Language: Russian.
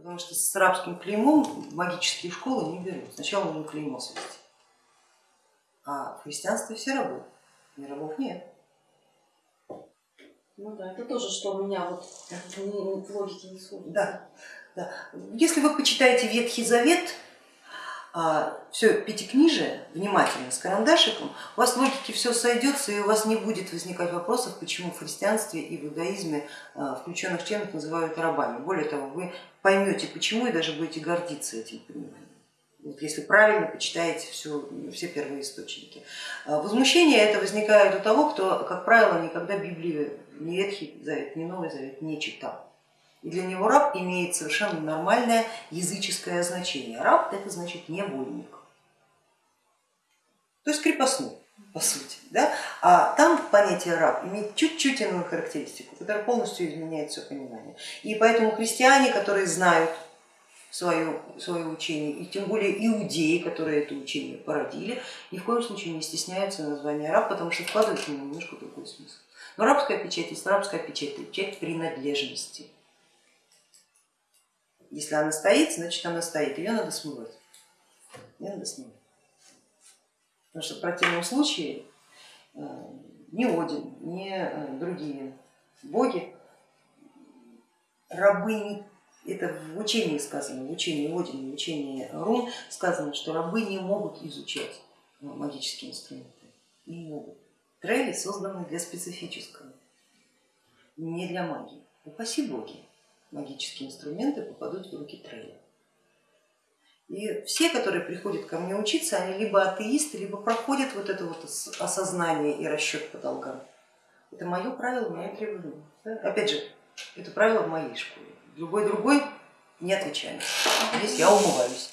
Потому что с рабским клеймом магические школы не берут. Сначала нужно клеймо свести. А в христианстве все рабы, не рабов нет. Ну да, это тоже, что у меня вот в логике не сходит. Да, да. Если вы почитаете Ветхий Завет, все пятикнижие внимательно с карандашиком, у вас логики все сойдется и у вас не будет возникать вопросов, почему в христианстве и в иудаизме а, включенных членов называют рабами. Более того, вы поймете почему и даже будете гордиться этим пониманием. Вот если правильно почитаете все, все первые источники. А, возмущение это возникает у того, кто, как правило, никогда Библию, ни Ветхий Завет, ни Новый Завет не читал. И для него раб имеет совершенно нормальное языческое значение. Раб это значит невольник, то есть крепостной по сути. Да? А там понятие раб имеет чуть-чуть иную характеристику, которая полностью изменяет все понимание. И поэтому христиане, которые знают свое, свое учение, и тем более иудеи, которые это учение породили, ни в коем случае не стесняются названия раб, потому что вкладывают в него немножко другой смысл. Но рабская печать есть рабская печать, это печать принадлежности. Если она стоит, значит она стоит, ее надо смывать. Ее надо смывать. Потому что в противном случае э, ни Один, ни э, другие боги, рабы, это в учении сказано, в учении Один, в учении Рун сказано, что рабы не могут изучать э, магические инструменты, не могут. Трейли созданы для специфического, не для магии. Упаси боги магические инструменты попадут в руки трейла. И все, которые приходят ко мне учиться, они либо атеисты, либо проходят вот это вот осознание и расчет по долгам. Это мое правило, мое требование. Опять же, это правило в моей школе. Любой другой не отвечает. Здесь я умываюсь.